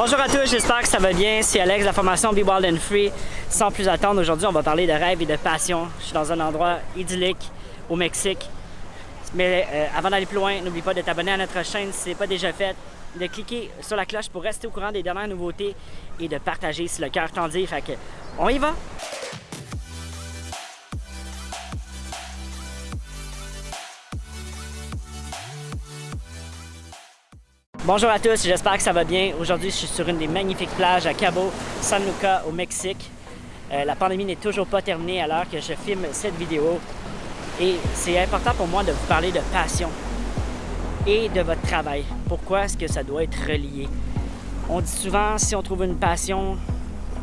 Bonjour à tous, j'espère que ça va bien. C'est Alex de la formation Be Wild and Free. Sans plus attendre, aujourd'hui, on va parler de rêve et de passion. Je suis dans un endroit idyllique au Mexique. Mais euh, avant d'aller plus loin, n'oublie pas de t'abonner à notre chaîne si ce n'est pas déjà fait, de cliquer sur la cloche pour rester au courant des dernières nouveautés et de partager si le cœur t'en dit. Fait que, on y va! Bonjour à tous, j'espère que ça va bien. Aujourd'hui, je suis sur une des magnifiques plages à Cabo San Lucas au Mexique. Euh, la pandémie n'est toujours pas terminée alors que je filme cette vidéo. Et c'est important pour moi de vous parler de passion et de votre travail. Pourquoi est-ce que ça doit être relié? On dit souvent, si on trouve une passion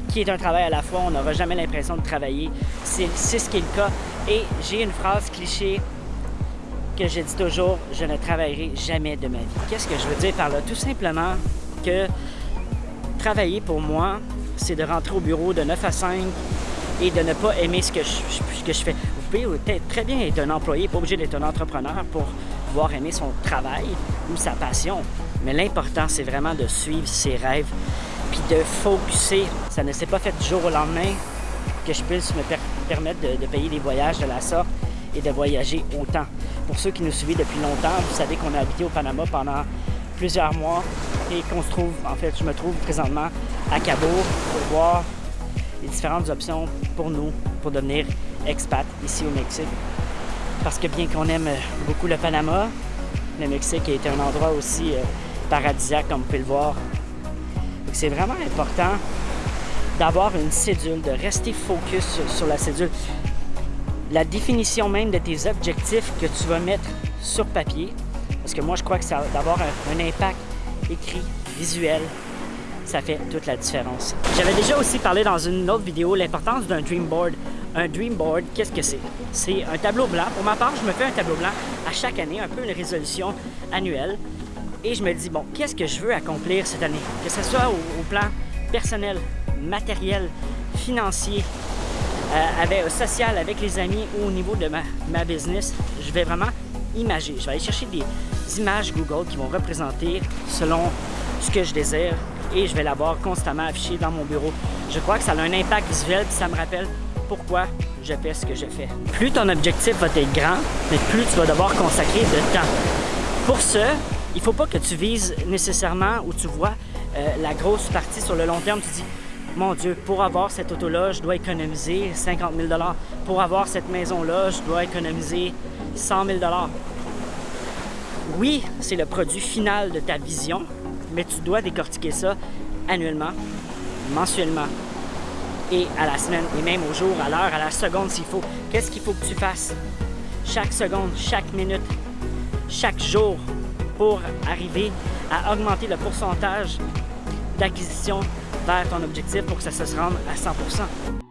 qui est un travail à la fois, on n'aura jamais l'impression de travailler. C'est ce qui est le cas. Et j'ai une phrase cliché que je dis toujours, je ne travaillerai jamais de ma vie. Qu'est-ce que je veux dire par là? Tout simplement que travailler pour moi, c'est de rentrer au bureau de 9 à 5 et de ne pas aimer ce que je, fais. Vous pouvez très bien être un employé, pas obligé d'être un entrepreneur pour pouvoir aimer son travail ou sa passion. Mais l'important, c'est vraiment de suivre ses rêves puis de focuser. Ça ne s'est pas fait du jour au lendemain que je puisse me permettre de, de payer des voyages de la sorte et de voyager autant. Pour ceux qui nous suivent depuis longtemps, vous savez qu'on a habité au Panama pendant plusieurs mois et qu'on se trouve, en fait, je me trouve présentement à Cabo pour voir les différentes options pour nous pour devenir expat ici au Mexique. Parce que bien qu'on aime beaucoup le Panama, le Mexique est un endroit aussi euh, paradisiaque, comme vous pouvez le voir. C'est vraiment important d'avoir une cédule, de rester focus sur la cédule la définition même de tes objectifs que tu vas mettre sur papier. Parce que moi, je crois que ça d'avoir un, impact écrit, visuel, ça fait toute la différence. J'avais déjà aussi parlé dans une autre vidéo l'importance d'un dream board. Un dream board, qu'est-ce que c'est? C'est un tableau blanc. Pour ma part, je me fais un tableau blanc à chaque année, un peu une résolution annuelle. Et je me dis, bon, qu'est-ce que je veux accomplir cette année? Que ce soit au plan personnel, matériel, financier, euh, avec, euh, social avec les amis ou au niveau de ma, business, je vais vraiment imaginer. Je vais aller chercher des images Google qui vont représenter selon ce que je désire et je vais l'avoir constamment affiché dans mon bureau. Je crois que ça a un impact visuel et ça me rappelle pourquoi je fais ce que je fais. Plus ton objectif va être grand, mais plus tu vas devoir consacrer de temps. Pour ce, il ne faut pas que tu vises nécessairement ou tu vois euh, la grosse partie sur le long terme. Tu dis, mon Dieu, pour avoir cette auto-là, je dois économiser 50 000 Pour avoir cette maison-là, je dois économiser 100 000 Oui, c'est le produit final de ta vision, mais tu dois décortiquer ça annuellement, mensuellement et à la semaine, et même au jour, à l'heure, à la seconde s'il faut. Qu'est-ce qu'il faut que tu fasses? Chaque seconde, chaque minute, chaque jour pour arriver à augmenter le pourcentage d'acquisition vers ton objectif pour que ça se rende à 100